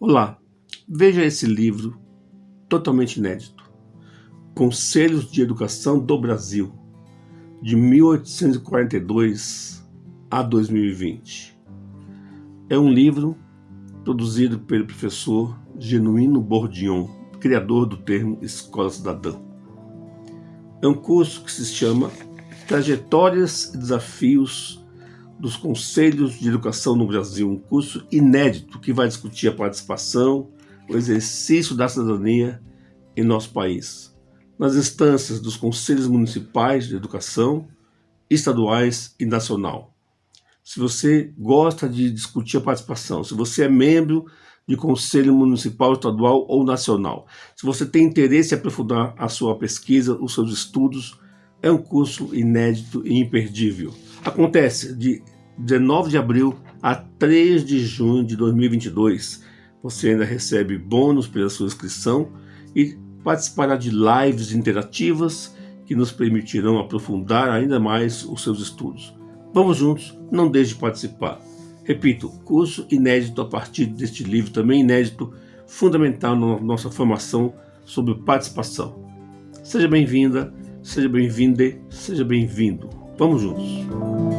Olá, veja esse livro totalmente inédito. Conselhos de Educação do Brasil, de 1842 a 2020. É um livro produzido pelo professor Genuíno Bordion, criador do termo Escola Cidadã. É um curso que se chama Trajetórias e Desafios dos Conselhos de Educação no Brasil, um curso inédito que vai discutir a participação, o exercício da cidadania em nosso país, nas instâncias dos Conselhos Municipais de Educação, estaduais e nacional. Se você gosta de discutir a participação, se você é membro de Conselho Municipal, Estadual ou Nacional, se você tem interesse em aprofundar a sua pesquisa, os seus estudos, é um curso inédito e imperdível. Acontece de 19 de abril a 3 de junho de 2022. Você ainda recebe bônus pela sua inscrição e participará de lives interativas que nos permitirão aprofundar ainda mais os seus estudos. Vamos juntos, não deixe de participar. Repito, curso inédito a partir deste livro, também inédito, fundamental na nossa formação sobre participação. Seja bem-vinda, seja bem-vinde, seja bem-vindo. Vamos juntos!